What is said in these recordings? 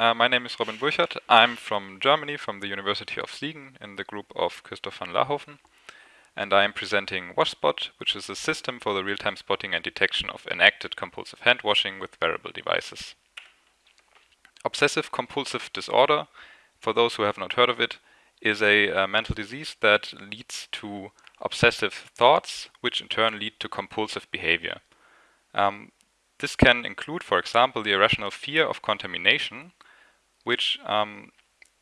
Uh, my name is Robin Burchard. I'm from Germany, from the University of Siegen, in the group of Kristof Van Laerhoven. And I am presenting WashSpot, which is a system for the real-time spotting and detection of enacted compulsive hand washing with wearable devices. Obsessive compulsive disorder, for those who have not heard of it, is a, a mental disease that leads to obsessive thoughts, which in turn lead to compulsive behavior. Um, this can include, for example, the irrational fear of contamination, which um,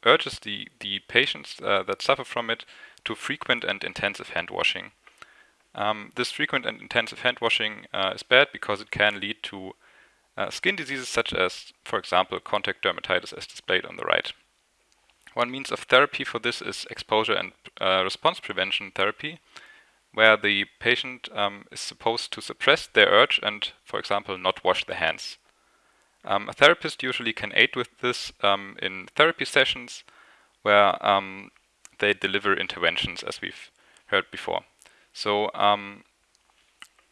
urges the, the patients uh, that suffer from it to frequent and intensive hand washing. Um, this frequent and intensive hand washing uh, is bad because it can lead to uh, skin diseases such as, for example, contact dermatitis as displayed on the right. One means of therapy for this is exposure and uh, response prevention therapy, where the patient um, is supposed to suppress their urge and, for example, not wash their hands. Um, a therapist usually can aid with this um, in therapy sessions where um, they deliver interventions as we've heard before. So um,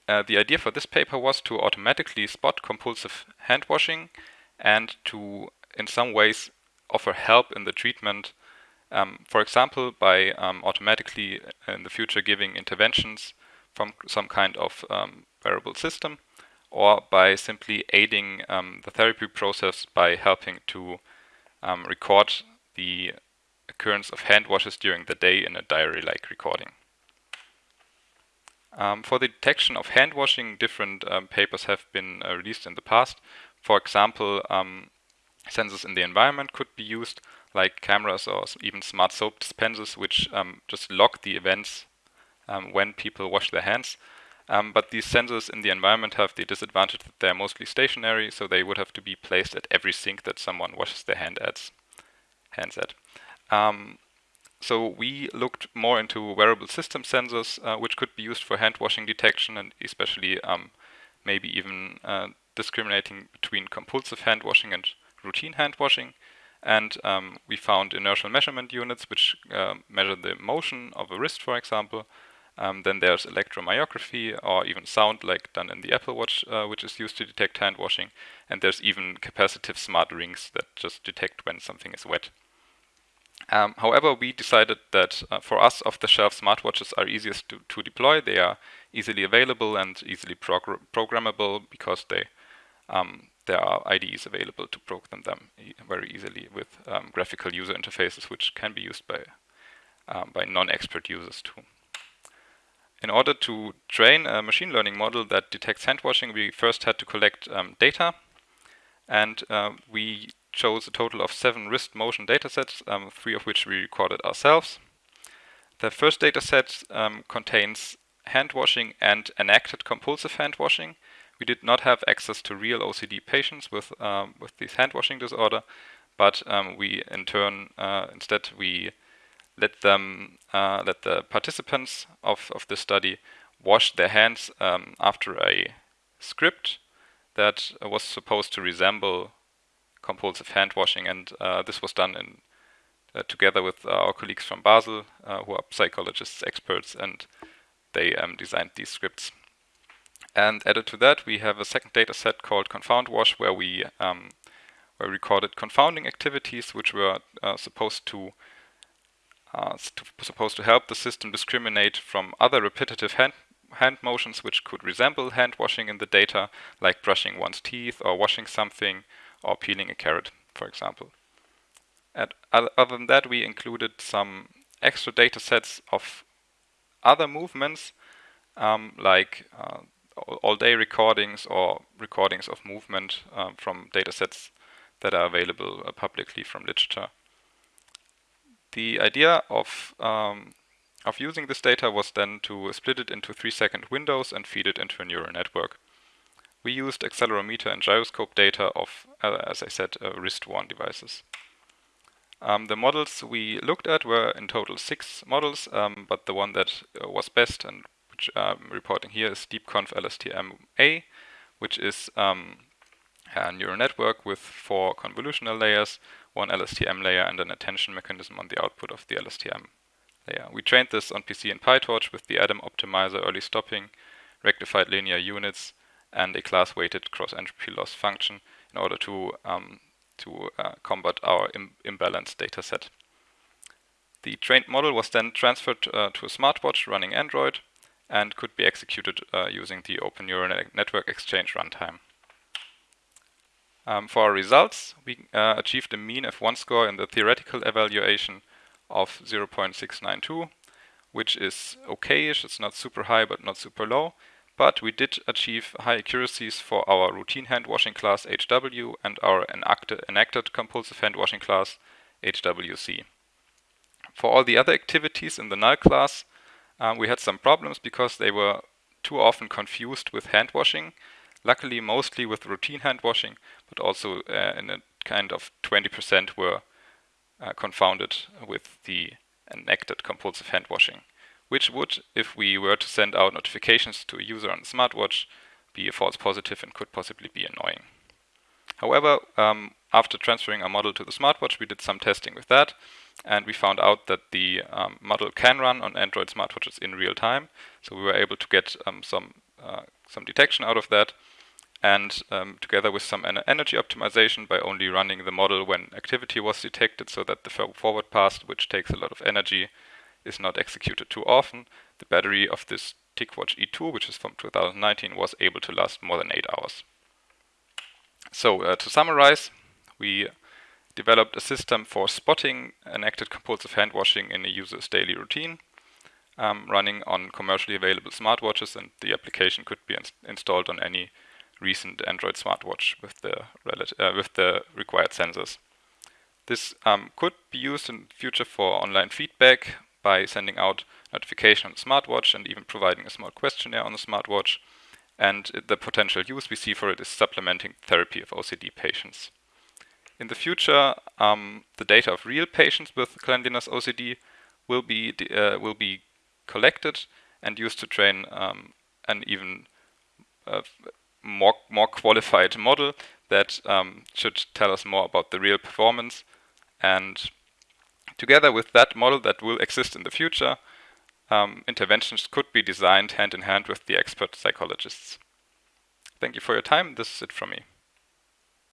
uh, the idea for this paper was to automatically spot compulsive hand washing and to in some ways offer help in the treatment um, for example, by um, automatically in the future giving interventions from some kind of wearable system, or by simply aiding um, the therapy process by helping to um, record the occurrence of hand washes during the day in a diary-like recording. Um, for the detection of hand washing, different papers have been uh, released in the past. For example, sensors in the environment could be used, like cameras or even smart soap dispensers, which um, just log the events um, when people wash their hands. Um, but these sensors in the environment have the disadvantage that they're mostly stationary, so they would have to be placed at every sink that someone washes their hand at, hands at. Um, so we looked more into wearable system sensors, uh, which could be used for hand washing detection and especially um, maybe even uh, discriminating between compulsive hand washing and routine hand washing. And um, we found inertial measurement units which uh, measure the motion of a wrist, for example. Um, then there's electromyography or even sound like done in the Apple Watch, uh, which is used to detect hand washing. And there's even capacitive smart rings that just detect when something is wet. Um, however, we decided that uh, for us, off-the-shelf smartwatches are easiest to, to, deploy. They are easily available and easily progr programmable because they um, there are IDEs available to program them e very easily with um, graphical user interfaces, which can be used by um, by non-expert users too. In order to train a machine learning model that detects hand washing, we first had to collect um, data, and uh, we chose a total of seven wrist motion datasets, um, three of which we recorded ourselves. The first dataset um, contains hand washing and enacted compulsive hand washing, we did not have access to real OCD patients with um, with this hand washing disorder, but um, we in turn uh, instead we let them uh, let the participants of of the study wash their hands um, after a script that was supposed to resemble compulsive hand washing, and uh, this was done in uh, together with our colleagues from Basel, uh, who are psychologists experts, and they um, designed these scripts. And added to that, we have a second data set called Confound Wash, where we um, where recorded confounding activities, which were uh, supposed to, uh, supposed to help the system discriminate from other repetitive hand hand motions which could resemble hand washing in the data, like brushing one's teeth or washing something or peeling a carrot, for example. And other than that, we included some extra data sets of other movements, um, like uh, all-day recordings or recordings of movement um, from datasets that are available uh, publicly from literature. The idea of um, of using this data was then to split it into three-second windows and feed it into a neural network. We used accelerometer and gyroscope data of, uh, as I said, uh, wrist-worn devices. Um, the models we looked at were in total six models, um, but the one that uh, was best and which I'm reporting here is DeepConvLSTM-A, which is um, a neural network with four convolutional layers, one LSTM layer and an attention mechanism on the output of the LSTM layer. We trained this on PC and PyTorch with the Adam optimizer early stopping, rectified linear units, and a class-weighted cross-entropy loss function in order to um, to uh, combat our Im imbalanced data set. The trained model was then transferred uh, to a smartwatch running Android and could be executed uh, using the Open Neural Network Exchange runtime. Um, for our results, we uh, achieved a mean F1 score in the theoretical evaluation of 0.692, which is okayish. It's not super high, but not super low. But we did achieve high accuracies for our routine hand washing class HW and our enacted, enacted compulsive hand washing class HWC. For all the other activities in the null class, um, we had some problems because they were too often confused with hand washing. Luckily, mostly with routine hand washing, but also uh, in a kind of 20% were uh, confounded with the enacted compulsive hand washing which would, if we were to send out notifications to a user on a smartwatch, be a false positive and could possibly be annoying. However, um, after transferring our model to the smartwatch, we did some testing with that, and we found out that the um, model can run on Android smartwatches in real time. So we were able to get um, some uh, some detection out of that, and um, together with some energy optimization by only running the model when activity was detected, so that the forward pass, which takes a lot of energy, is not executed too often, the battery of this TicWatch E2, which is from 2019, was able to last more than 8 hours. So uh, to summarize, we developed a system for spotting enacted compulsive hand washing in a user's daily routine, um, running on commercially available smartwatches, and the application could be ins installed on any recent Android smartwatch with the, uh, with the required sensors. This um, could be used in future for online feedback, by sending out notification on the smartwatch and even providing a small questionnaire on the smartwatch. And the potential use we see for it is supplementing therapy of OCD patients. In the future, um, the data of real patients with cleanliness OCD will be uh, will be collected and used to train um, an even uh, more more qualified model that um, should tell us more about the real performance and Together with that model that will exist in the future, um, interventions could be designed hand in hand with the expert psychologists. Thank you for your time. This is it from me.